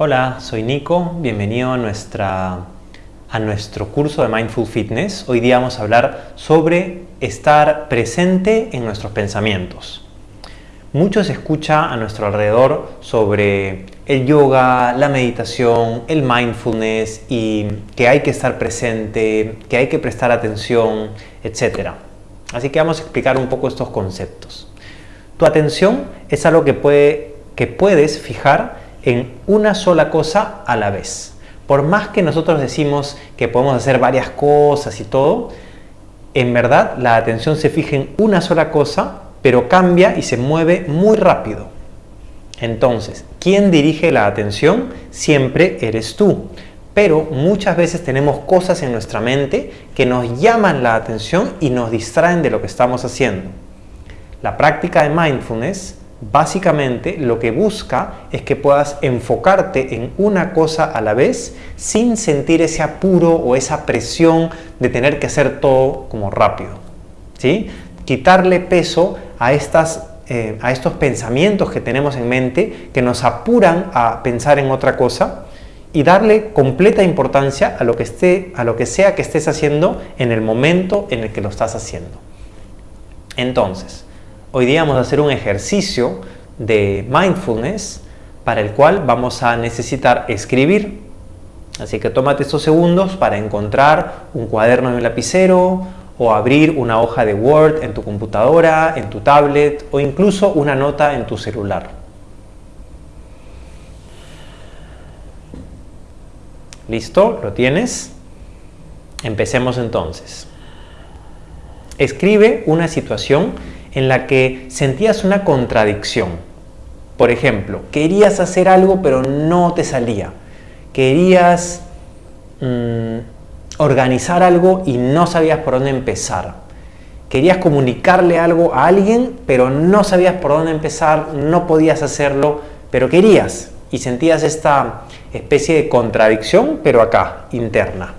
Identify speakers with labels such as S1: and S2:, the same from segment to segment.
S1: Hola, soy Nico, bienvenido a, nuestra, a nuestro curso de Mindful Fitness. Hoy día vamos a hablar sobre estar presente en nuestros pensamientos. Mucho se escucha a nuestro alrededor sobre el yoga, la meditación, el mindfulness y que hay que estar presente, que hay que prestar atención, etc. Así que vamos a explicar un poco estos conceptos. Tu atención es algo que, puede, que puedes fijar en una sola cosa a la vez. Por más que nosotros decimos que podemos hacer varias cosas y todo, en verdad la atención se fija en una sola cosa, pero cambia y se mueve muy rápido. Entonces, ¿quién dirige la atención? Siempre eres tú. Pero muchas veces tenemos cosas en nuestra mente que nos llaman la atención y nos distraen de lo que estamos haciendo. La práctica de mindfulness Básicamente lo que busca es que puedas enfocarte en una cosa a la vez sin sentir ese apuro o esa presión de tener que hacer todo como rápido. ¿sí? Quitarle peso a, estas, eh, a estos pensamientos que tenemos en mente que nos apuran a pensar en otra cosa y darle completa importancia a lo que, esté, a lo que sea que estés haciendo en el momento en el que lo estás haciendo. Entonces, Hoy día vamos a hacer un ejercicio de mindfulness para el cual vamos a necesitar escribir. Así que tómate estos segundos para encontrar un cuaderno en un lapicero o abrir una hoja de Word en tu computadora, en tu tablet o incluso una nota en tu celular. ¿Listo? ¿Lo tienes? Empecemos entonces. Escribe una situación en la que sentías una contradicción. Por ejemplo, querías hacer algo pero no te salía. Querías mm, organizar algo y no sabías por dónde empezar. Querías comunicarle algo a alguien pero no sabías por dónde empezar, no podías hacerlo, pero querías. Y sentías esta especie de contradicción, pero acá, interna.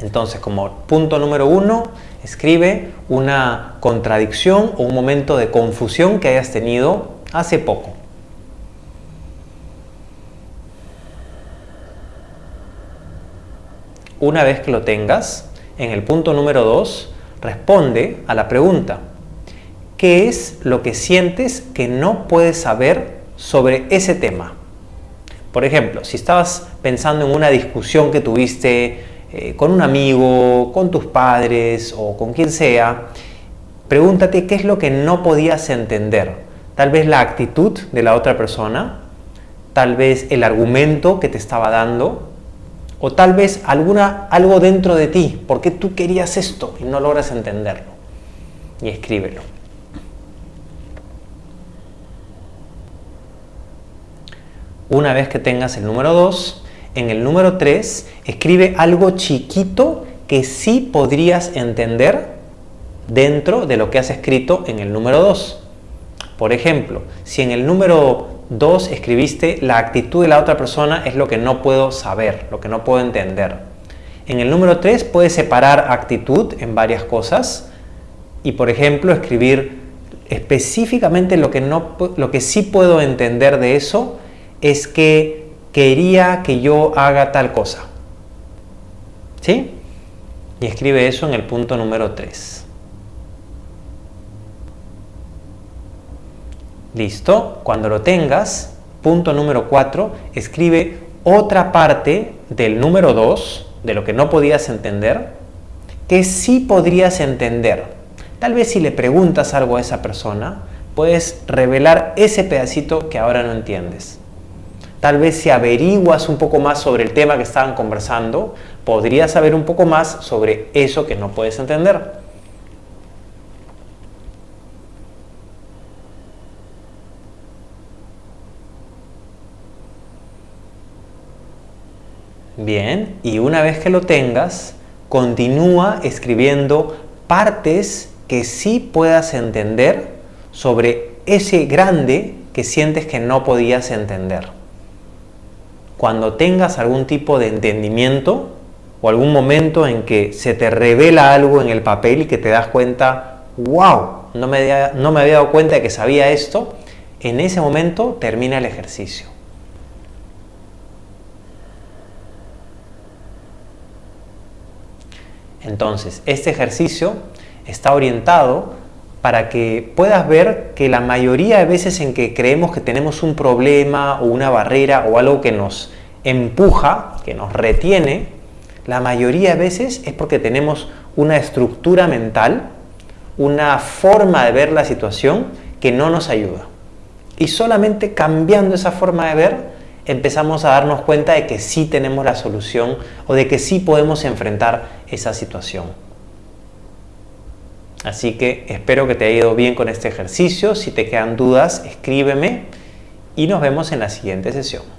S1: Entonces, como punto número uno, Escribe una contradicción o un momento de confusión que hayas tenido hace poco. Una vez que lo tengas, en el punto número 2, responde a la pregunta. ¿Qué es lo que sientes que no puedes saber sobre ese tema? Por ejemplo, si estabas pensando en una discusión que tuviste eh, con un amigo, con tus padres o con quien sea, pregúntate qué es lo que no podías entender. Tal vez la actitud de la otra persona, tal vez el argumento que te estaba dando, o tal vez alguna, algo dentro de ti, porque tú querías esto y no logras entenderlo. Y escríbelo. Una vez que tengas el número 2, en el número 3 escribe algo chiquito que sí podrías entender dentro de lo que has escrito en el número 2. Por ejemplo, si en el número 2 escribiste la actitud de la otra persona es lo que no puedo saber, lo que no puedo entender. En el número 3 puedes separar actitud en varias cosas y por ejemplo escribir específicamente lo que, no, lo que sí puedo entender de eso es que quería que yo haga tal cosa. ¿Sí? Y escribe eso en el punto número 3. Listo. Cuando lo tengas, punto número 4, escribe otra parte del número 2, de lo que no podías entender, que sí podrías entender. Tal vez si le preguntas algo a esa persona, puedes revelar ese pedacito que ahora no entiendes. Tal vez si averiguas un poco más sobre el tema que estaban conversando, podrías saber un poco más sobre eso que no puedes entender. Bien, y una vez que lo tengas, continúa escribiendo partes que sí puedas entender sobre ese grande que sientes que no podías entender cuando tengas algún tipo de entendimiento o algún momento en que se te revela algo en el papel y que te das cuenta, wow, no me, había, no me había dado cuenta de que sabía esto, en ese momento termina el ejercicio. Entonces, este ejercicio está orientado para que puedas ver que la mayoría de veces en que creemos que tenemos un problema o una barrera o algo que nos empuja, que nos retiene, la mayoría de veces es porque tenemos una estructura mental, una forma de ver la situación que no nos ayuda. Y solamente cambiando esa forma de ver, empezamos a darnos cuenta de que sí tenemos la solución o de que sí podemos enfrentar esa situación. Así que espero que te haya ido bien con este ejercicio. Si te quedan dudas, escríbeme y nos vemos en la siguiente sesión.